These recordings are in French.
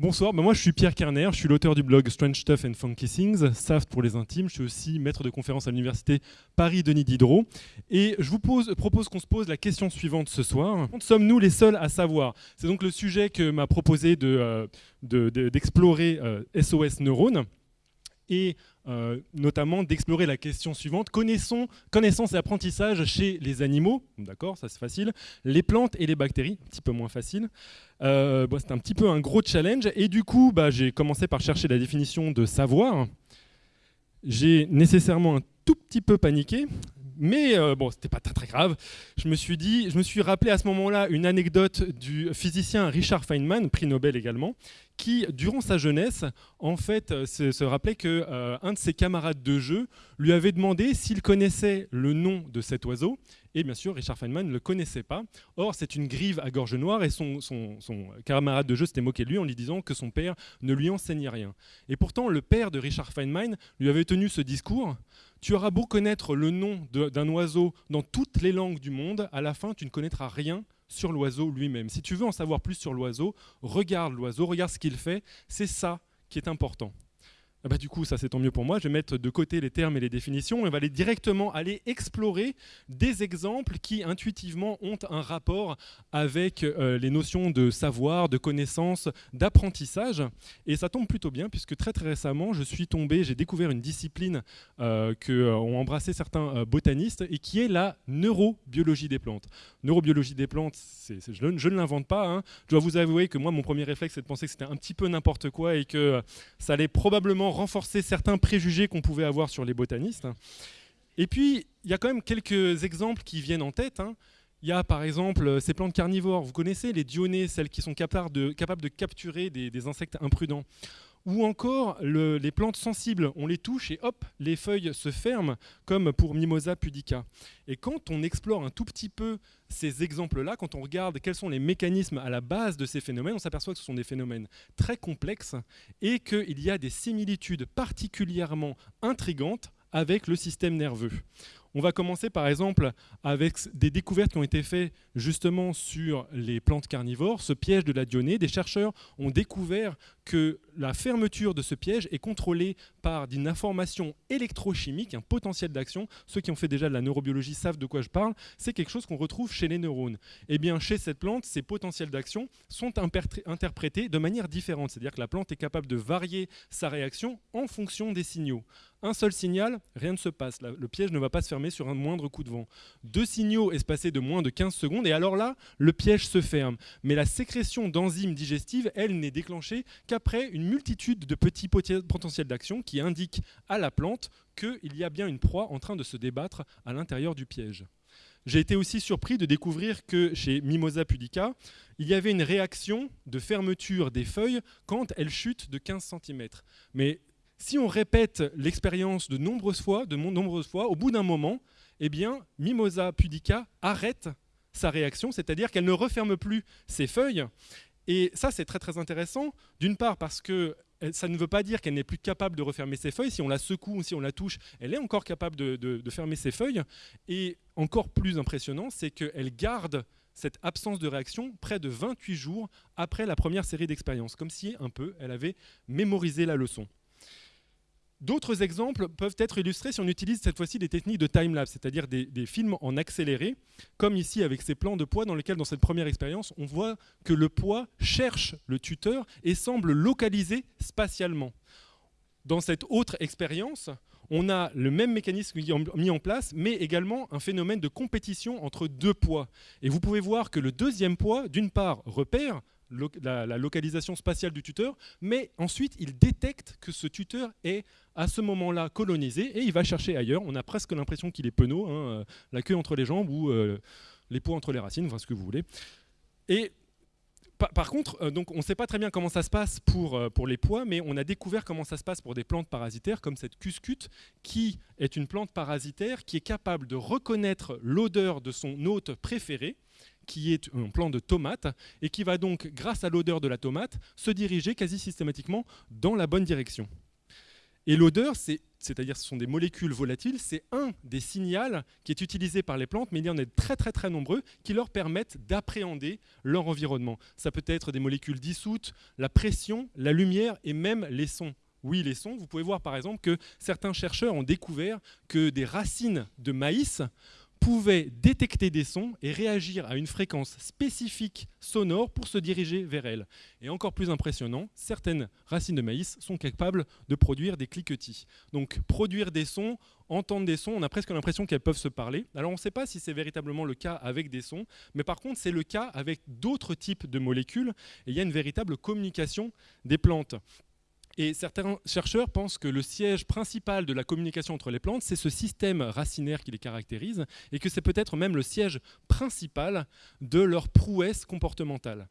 Bonsoir, ben moi je suis Pierre Kerner, je suis l'auteur du blog Strange Stuff and Funky Things, SAFT pour les intimes, je suis aussi maître de conférence à l'université Paris-Denis Diderot. Et je vous propose qu'on se pose la question suivante ce soir. Sommes-nous les seuls à savoir? C'est donc le sujet que m'a proposé d'explorer de, SOS euh, Neurone et euh, notamment d'explorer la question suivante. Connaissons, connaissance et apprentissage chez les animaux, d'accord, ça c'est facile, les plantes et les bactéries, un petit peu moins facile. Euh, c'est un petit peu un gros challenge, et du coup, bah, j'ai commencé par chercher la définition de savoir. J'ai nécessairement un tout petit peu paniqué, mais euh, bon, c'était pas très, grave. Je me suis dit, je me suis rappelé à ce moment-là une anecdote du physicien Richard Feynman, prix Nobel également, qui, durant sa jeunesse, en fait, euh, se, rappelait que euh, un de ses camarades de jeu lui avait demandé s'il connaissait le nom de cet oiseau. Et bien sûr, Richard Feynman ne le connaissait pas. Or, c'est une grive à gorge noire et son camarade de jeu s'était moqué de lui en lui disant que son père ne lui enseignait rien. Et pourtant, le père de Richard Feynman lui avait tenu ce discours tu auras beau connaître le nom d'un oiseau dans toutes les langues du monde, à la fin, tu ne connaîtras rien sur l'oiseau lui-même. Si tu veux en savoir plus sur l'oiseau, regarde l'oiseau, regarde ce qu'il fait. C'est ça qui est important. Ah bah, du coup, ça c'est tant mieux pour moi. Je vais mettre de côté les termes et les définitions et on va aller directement aller explorer des exemples qui intuitivement ont un rapport avec euh, les notions de savoir, de connaissance, d'apprentissage. Et ça tombe plutôt bien puisque très très récemment, je suis tombé, j'ai découvert une discipline euh, que euh, embrassé certains euh, botanistes et qui est la neurobiologie des plantes. Neurobiologie des plantes, je, ne l'invente pas. Hein. Je dois vous avouer que moi, mon premier réflexe, c'est de penser que c'était un petit peu n'importe quoi et que ça allait probablement renforcer certains préjugés qu'on pouvait avoir sur les botanistes. Et puis, il y a quand même quelques exemples qui viennent en tête. Hein. Il y a par exemple euh, ces plantes carnivores. Vous connaissez les dionnées, celles qui sont capables de capturer des, insectes imprudents. Ou encore les plantes sensibles, on les touche et hop, les feuilles se ferment, comme pour Mimosa pudica. Et quand on explore un tout petit peu ces exemples-là, quand on regarde quels sont les mécanismes à la base de ces phénomènes, on s'aperçoit que ce sont des phénomènes très complexes et qu'il y a des similitudes particulièrement intrigantes avec le système nerveux. On va commencer par exemple avec des découvertes qui ont été faites justement sur les plantes carnivores, ce piège de la dionée. Des chercheurs ont découvert que la fermeture de ce piège est contrôlée par une information électrochimique, un potentiel d'action. Ceux qui ont fait déjà de la neurobiologie savent de quoi je parle. C'est quelque chose qu'on retrouve chez les neurones. Et eh bien, chez cette plante, ces potentiels d'action sont interprétés de manière différente. C'est-à-dire que la plante est capable de varier sa réaction en fonction des signaux. Un seul signal, rien ne se passe. Le piège ne va pas se fermer sur un moindre coup de vent. Deux signaux espacés de moins de 15 secondes, et alors là, le piège se ferme. Mais la sécrétion d'enzymes digestives, elle, n'est déclenchée qu'après une multitude de petits potentiels d'action qui indiquent à la plante qu'il y a bien une proie en train de se débattre à l'intérieur du piège. J'ai été aussi surpris de découvrir que chez Mimosa pudica, il y avait une réaction de fermeture des feuilles quand elles chutent de 15 cm. Mais si on répète l'expérience de nombreuses fois, de nombreuses fois, au bout d'un moment, eh bien, Mimosa pudica arrête sa réaction, c'est-à-dire qu'elle ne referme plus ses feuilles. Et ça, c'est très très intéressant, d'une part parce que ça ne veut pas dire qu'elle n'est plus capable de refermer ses feuilles. Si on la secoue ou si on la touche, elle est encore capable de, de fermer ses feuilles. Et encore plus impressionnant, c'est qu'elle garde cette absence de réaction près de 28 jours après la première série d'expériences, comme si un peu elle avait mémorisé la leçon. D'autres exemples peuvent être illustrés si on utilise cette fois-ci des techniques de time-lapse, c'est-à-dire des, films en accéléré, comme ici avec ces plans de poids dans lesquels, dans cette première expérience, on voit que le poids cherche le tuteur et semble localiser spatialement. Dans cette autre expérience, on a le même mécanisme mis en place, mais également un phénomène de compétition entre deux poids. Et vous pouvez voir que le deuxième poids, d'une part, repère la, localisation spatiale du tuteur, mais ensuite il détecte que ce tuteur est à ce moment-là colonisé et il va chercher ailleurs. On a presque l'impression qu'il est penaud, hein, euh, la queue entre les jambes ou euh, les poids entre les racines, enfin ce que vous voulez. Et par, contre, euh, donc on ne sait pas très bien comment ça se passe pour, pour les pois, mais on a découvert comment ça se passe pour des plantes parasitaires comme cette cuscute, qui est une plante parasitaire qui est capable de reconnaître l'odeur de son hôte préféré, qui est un plant de tomate et qui va donc, grâce à l'odeur de la tomate, se diriger quasi systématiquement dans la bonne direction. Et l'odeur, c'est-à-dire ce sont des molécules volatiles, c'est un des signaux qui est utilisé par les plantes, mais il y en a très très très nombreux qui leur permettent d'appréhender leur environnement. Ça peut être des molécules dissoutes, la pression, la lumière et même les sons. Oui, les sons. Vous pouvez voir par exemple que certains chercheurs ont découvert que des racines de maïs pouvait détecter des sons et réagir à une fréquence spécifique sonore pour se diriger vers elle. Et encore plus impressionnant, certaines racines de maïs sont capables de produire des cliquetis. Donc produire des sons, entendre des sons, on a presque l'impression qu'elles peuvent se parler. Alors on ne sait pas si c'est véritablement le cas avec des sons, mais par contre c'est le cas avec d'autres types de molécules, il y a une véritable communication des plantes. Et certains chercheurs pensent que le siège principal de la communication entre les plantes, c'est ce système racinaire qui les caractérise, et que c'est peut-être même le siège principal de leur prouesse comportementale.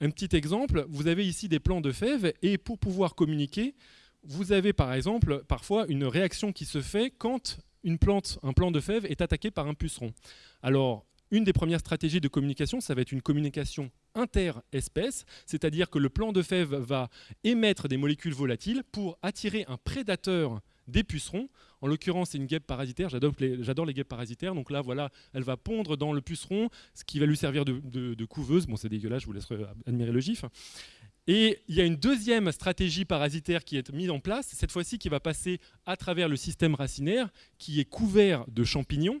Un petit exemple, vous avez ici des plants de fèves, et pour pouvoir communiquer, vous avez par exemple parfois une réaction qui se fait quand une plante, un plant de fèves est attaqué par un puceron. Une des premières stratégies de communication, ça va être une communication interespèces, c'est-à-dire que le plant de fève va émettre des molécules volatiles pour attirer un prédateur des pucerons. En l'occurrence, c'est une guêpe parasitaire. J'adore les, guêpes parasitaires. Donc là, voilà, elle va pondre dans le puceron, ce qui va lui servir de, couveuse. Bon, c'est dégueulasse, je vous laisserai admirer le gif. Et il y a une deuxième stratégie parasitaire qui est mise en place, cette fois-ci qui va passer à travers le système racinaire, qui est couvert de champignons.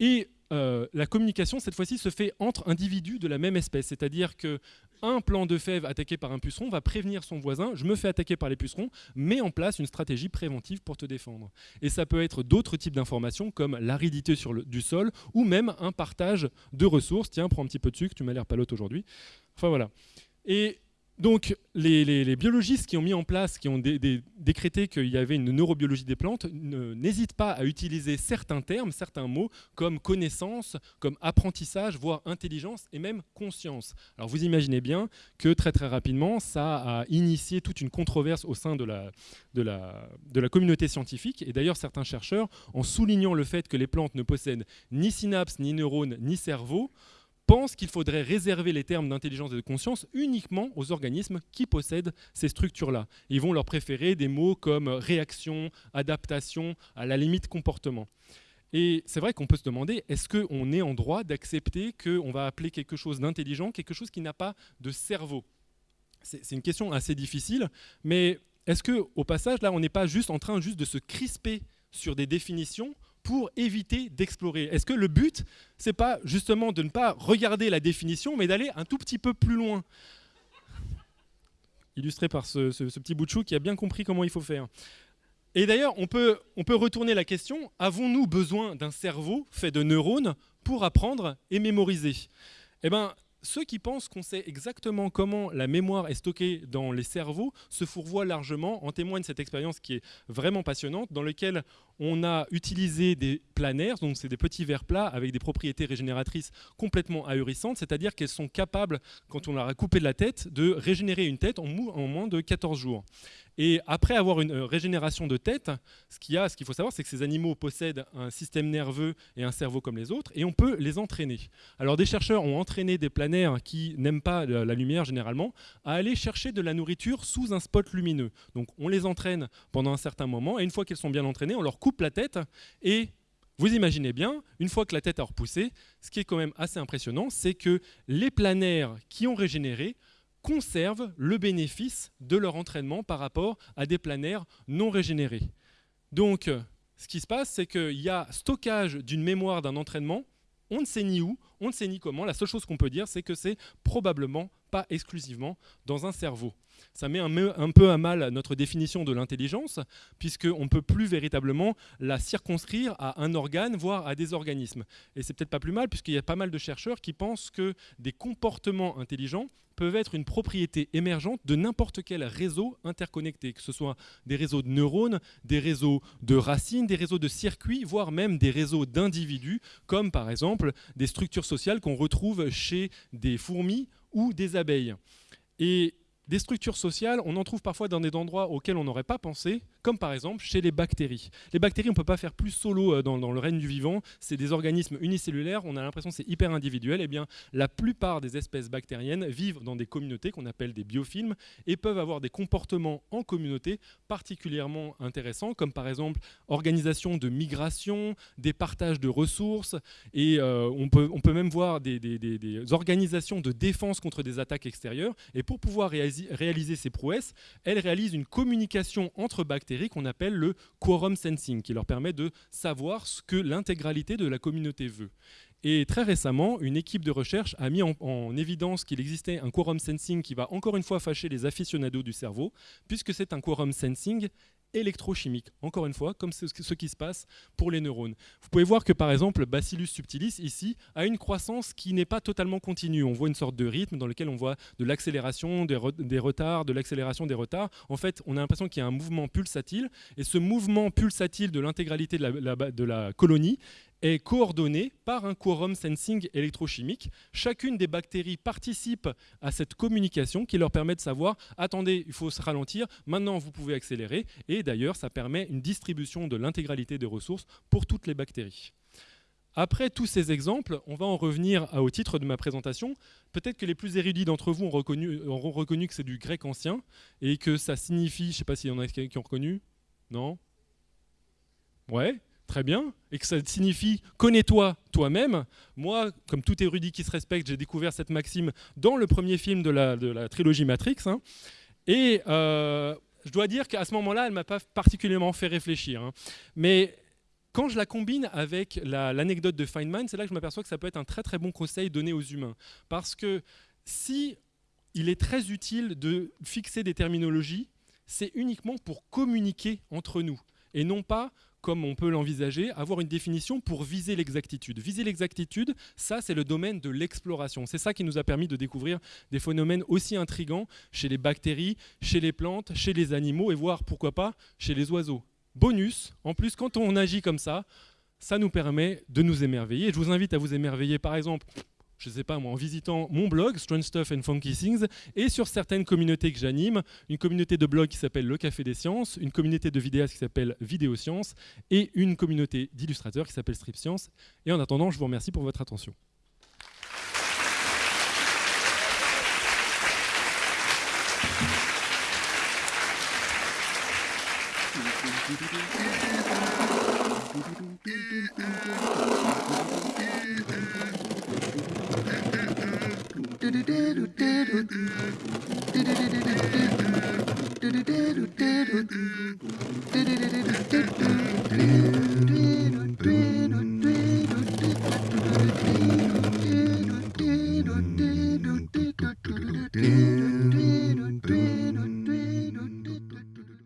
Et euh, la communication, cette fois-ci, se fait entre individus de la même espèce. C'est-à-dire qu'un plant de fèves attaqué par un puceron va prévenir son voisin, je me fais attaquer par les pucerons, met en place une stratégie préventive pour te défendre. Et ça peut être d'autres types d'informations, comme l'aridité du sol, ou même un partage de ressources. Tiens, prends un petit peu de sucre, tu m'as l'air palote aujourd'hui. Enfin voilà. Et donc, les, biologistes qui ont mis en place, qui ont décrété qu'il y avait une neurobiologie des plantes, n'hésitent pas à utiliser certains termes, certains mots, comme connaissance, comme apprentissage, voire intelligence et même conscience. Alors, vous imaginez bien que très très rapidement, ça a initié toute une controverse au sein de la, communauté scientifique. Et d'ailleurs, certains chercheurs, en soulignant le fait que les plantes ne possèdent ni synapses, ni neurones, ni cerveau, pense qu'il faudrait réserver les termes d'intelligence et de conscience uniquement aux organismes qui possèdent ces structures-là. Ils vont leur préférer des mots comme réaction, adaptation, à la limite comportement. Et c'est vrai qu'on peut se demander, est-ce qu'on est en droit d'accepter qu'on va appeler quelque chose d'intelligent, quelque chose qui n'a pas de cerveau? C'est une question assez difficile, mais est-ce qu'au passage, là, on n'est pas juste en train juste de se crisper sur des définitions pour éviter d'explorer Est-ce que le but, c'est pas justement de ne pas regarder la définition, mais d'aller un tout petit peu plus loin Illustré par ce, petit bout de chou qui a bien compris comment il faut faire. Et d'ailleurs, on peut, on peut retourner la question, avons-nous besoin d'un cerveau fait de neurones pour apprendre et mémoriser? Eh bien, ceux qui pensent qu'on sait exactement comment la mémoire est stockée dans les cerveaux se fourvoient largement. En témoigne cette expérience qui est vraiment passionnante, dans laquelle on a utilisé des planaires, donc c'est des petits verres plats avec des propriétés régénératrices complètement ahurissantes, c'est-à-dire qu'elles sont capables, quand on leur a coupé de la tête, de régénérer une tête en, moins de 14 jours. Et après avoir une euh, régénération de tête, ce qu'il faut savoir, c'est que ces animaux possèdent un système nerveux et un cerveau comme les autres, et on peut les entraîner. Alors des chercheurs ont entraîné des planaires qui n'aiment pas la lumière généralement à aller chercher de la nourriture sous un spot lumineux. Donc on les entraîne pendant un certain moment, et une fois qu'elles sont bien entraînées, on leur coupe la tête, et vous imaginez bien, une fois que la tête a repoussé, ce qui est quand même assez impressionnant, c'est que les planaires qui ont régénéré conservent le bénéfice de leur entraînement par rapport à des planaires non régénérés. Donc, ce qui se passe, c'est qu'il y a stockage d'une mémoire d'un entraînement, on ne sait ni où, on ne sait ni comment, la seule chose qu'on peut dire, c'est que c'est probablement pas exclusivement dans un cerveau. Ça met un, peu à mal notre définition de l'intelligence, puisqu'on ne peut plus véritablement la circonscrire à un organe, voire à des organismes. Et c'est peut-être pas plus mal, puisqu'il y a pas mal de chercheurs qui pensent que des comportements intelligents peuvent être une propriété émergente de n'importe quel réseau interconnecté, que ce soit des réseaux de neurones, des réseaux de racines, des réseaux de circuits, voire même des réseaux d'individus, comme par exemple des structures sociales qu'on retrouve chez des fourmis ou des abeilles. Et des structures sociales, on en trouve parfois dans des endroits auxquels on n'aurait pas pensé, comme par exemple chez les bactéries. Les bactéries, on ne peut pas faire plus solo euh, dans, le règne du vivant, c'est des organismes unicellulaires, on a l'impression que c'est hyper individuel, et eh bien la plupart des espèces bactériennes vivent dans des communautés qu'on appelle des biofilms et peuvent avoir des comportements en communauté particulièrement intéressants, comme par exemple organisation de migration, des partages de ressources, et euh, on, peut, on peut même voir des, organisations de défense contre des attaques extérieures, et pour pouvoir réaliser ces prouesses, elles réalisent une communication entre bactéries qu'on appelle le quorum sensing, qui leur permet de savoir ce que l'intégralité de la communauté veut. Et très récemment, une équipe de recherche a mis en, évidence qu'il existait un quorum sensing qui va encore une fois fâcher les aficionados du cerveau, puisque c'est un quorum sensing électrochimique, encore une fois, comme ce, qui se passe pour les neurones. Vous pouvez voir que par exemple, Bacillus subtilis, ici, a une croissance qui n'est pas totalement continue. On voit une sorte de rythme dans lequel on voit de l'accélération, des, retards, de l'accélération des retards. En fait, on a l'impression qu'il y a un mouvement pulsatile, et ce mouvement pulsatile de l'intégralité de la colonie est coordonné par un quorum sensing électrochimique. Chacune des bactéries participe à cette communication qui leur permet de savoir attendez, il faut se ralentir, maintenant vous pouvez accélérer. Et d'ailleurs, ça permet une distribution de l'intégralité des ressources pour toutes les bactéries. Après tous ces exemples, on va en revenir au titre de ma présentation. Peut-être que les plus érudits d'entre vous ont reconnu, auront reconnu que c'est du grec ancien et que ça signifie, je ne sais pas s'il y en a qui ont reconnu, non? Ouais, très bien, et que ça signifie connais-toi toi-même. Moi, comme tout érudit qui se respecte, j'ai découvert cette maxime dans le premier film de la, de la trilogie Matrix. Hein. et euh, je dois dire qu'à ce moment-là, elle ne m'a pas particulièrement fait réfléchir. Hein. Mais quand je la combine avec l'anecdote de Feynman, c'est là que je m'aperçois que ça peut être un très très bon conseil donné aux humains. Parce que si il est très utile de fixer des terminologies, c'est uniquement pour communiquer entre nous et non pas comme on peut l'envisager, avoir une définition pour viser l'exactitude. Viser l'exactitude, ça c'est le domaine de l'exploration. C'est ça qui nous a permis de découvrir des phénomènes aussi intrigants chez les bactéries, chez les plantes, chez les animaux et voire pourquoi pas chez les oiseaux. Bonus, en plus quand on agit comme ça, ça nous permet de nous émerveiller. je vous invite à vous émerveiller par exemple je ne sais pas moi, en visitant mon blog, Strange Stuff and Funky Things, et sur certaines communautés que j'anime, une communauté de blog qui s'appelle Le Café des Sciences, une communauté de vidéastes qui s'appelle Vidéo Science, et une communauté d'illustrateurs qui s'appelle Strip Science. Et en attendant, je vous remercie pour votre attention. do do do do do